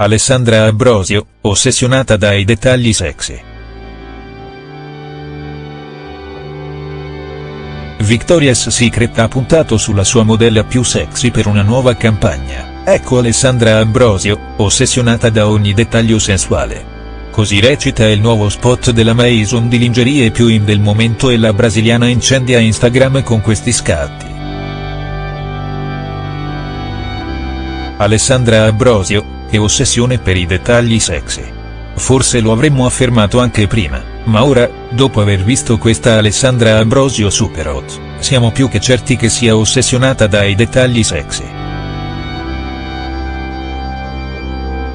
Alessandra Ambrosio, ossessionata dai dettagli sexy. Victoria's Secret ha puntato sulla sua modella più sexy per una nuova campagna, ecco Alessandra Ambrosio, ossessionata da ogni dettaglio sensuale. Così recita il nuovo spot della Maison di lingerie più in del momento e la brasiliana incendia Instagram con questi scatti. Alessandra Ambrosio, che ossessione per i dettagli sexy. Forse lo avremmo affermato anche prima, ma ora, dopo aver visto questa Alessandra Ambrosio Superhot, siamo più che certi che sia ossessionata dai dettagli sexy.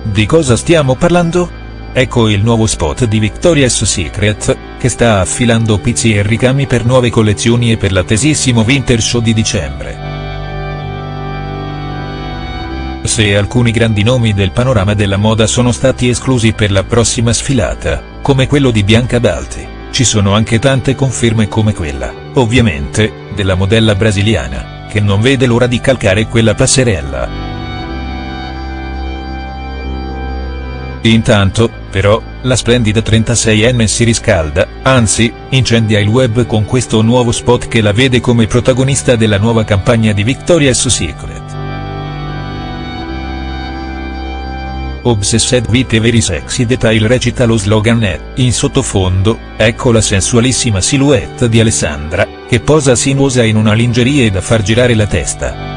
Di cosa stiamo parlando? Ecco il nuovo spot di Victoria's Secret, che sta affilando pizzi e ricami per nuove collezioni e per l'attesissimo Winter Show di dicembre. Se alcuni grandi nomi del panorama della moda sono stati esclusi per la prossima sfilata, come quello di Bianca Balti, ci sono anche tante conferme come quella, ovviamente, della modella brasiliana, che non vede l'ora di calcare quella passerella. Intanto, però, la splendida 36enne si riscalda, anzi, incendia il web con questo nuovo spot che la vede come protagonista della nuova campagna di Victoria's Secret. Obsessed with very sexy detail recita lo slogan e, in sottofondo, ecco la sensualissima silhouette di Alessandra, che posa sinuosa in una lingerie da far girare la testa.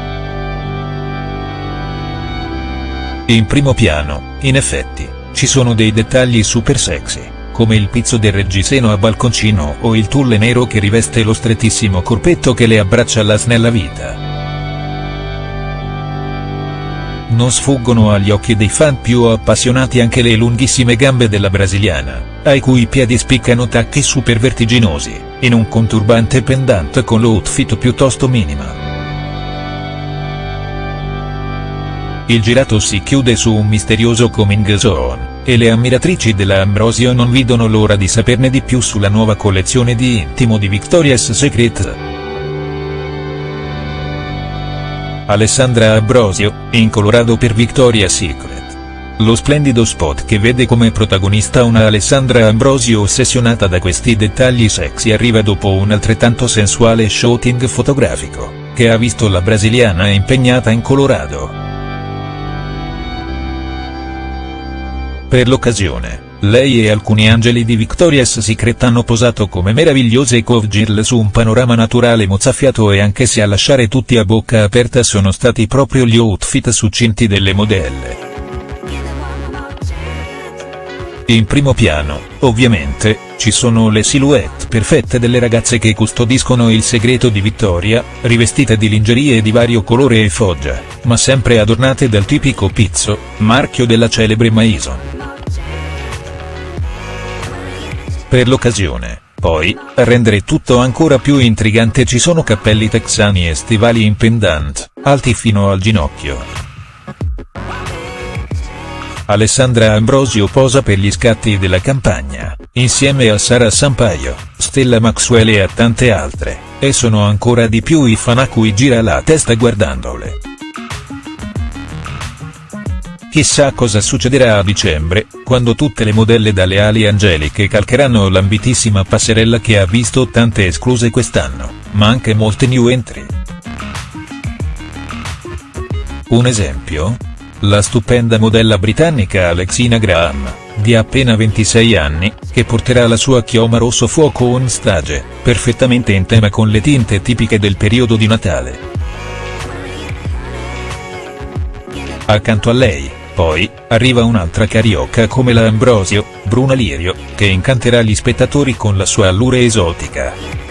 In primo piano, in effetti, ci sono dei dettagli super sexy, come il pizzo del reggiseno a balconcino o il tulle nero che riveste lo strettissimo corpetto che le abbraccia alla snella vita non sfuggono agli occhi dei fan più appassionati anche le lunghissime gambe della brasiliana, ai cui piedi spiccano tacchi super vertiginosi, in un conturbante pendant con l'outfit piuttosto minima. Il girato si chiude su un misterioso coming zone, e le ammiratrici della Ambrosio non vedono l'ora di saperne di più sulla nuova collezione di intimo di Victoria's Secret. Alessandra Ambrosio, in Colorado per Victoria's Secret. Lo splendido spot che vede come protagonista una Alessandra Ambrosio ossessionata da questi dettagli sexy arriva dopo un altrettanto sensuale shooting fotografico, che ha visto la brasiliana impegnata in Colorado. Per l'occasione, lei e alcuni angeli di Victoria's Secret hanno posato come meravigliose cowgirl su un panorama naturale mozzafiato e anche se a lasciare tutti a bocca aperta sono stati proprio gli outfit succinti delle modelle. In primo piano, ovviamente, ci sono le silhouette perfette delle ragazze che custodiscono il segreto di Vittoria, rivestite di lingerie di vario colore e foggia, ma sempre adornate dal tipico pizzo, marchio della celebre Maison. Per l'occasione, poi, a rendere tutto ancora più intrigante ci sono cappelli texani e stivali in pendant, alti fino al ginocchio. Alessandra Ambrosio posa per gli scatti della campagna, insieme a Sara Sampaio, Stella Maxwell e a tante altre, e sono ancora di più i fan a cui gira la testa guardandole. Chissà cosa succederà a dicembre, quando tutte le modelle dalle ali angeliche calcheranno l'ambitissima passerella che ha visto tante escluse quest'anno, ma anche molte new entry. Un esempio? La stupenda modella britannica Alexina Graham, di appena 26 anni, che porterà la sua chioma rosso fuoco on stage, perfettamente in tema con le tinte tipiche del periodo di Natale. Accanto a lei, poi, arriva un'altra carioca come la Ambrosio, Bruna Lirio, che incanterà gli spettatori con la sua allure esotica.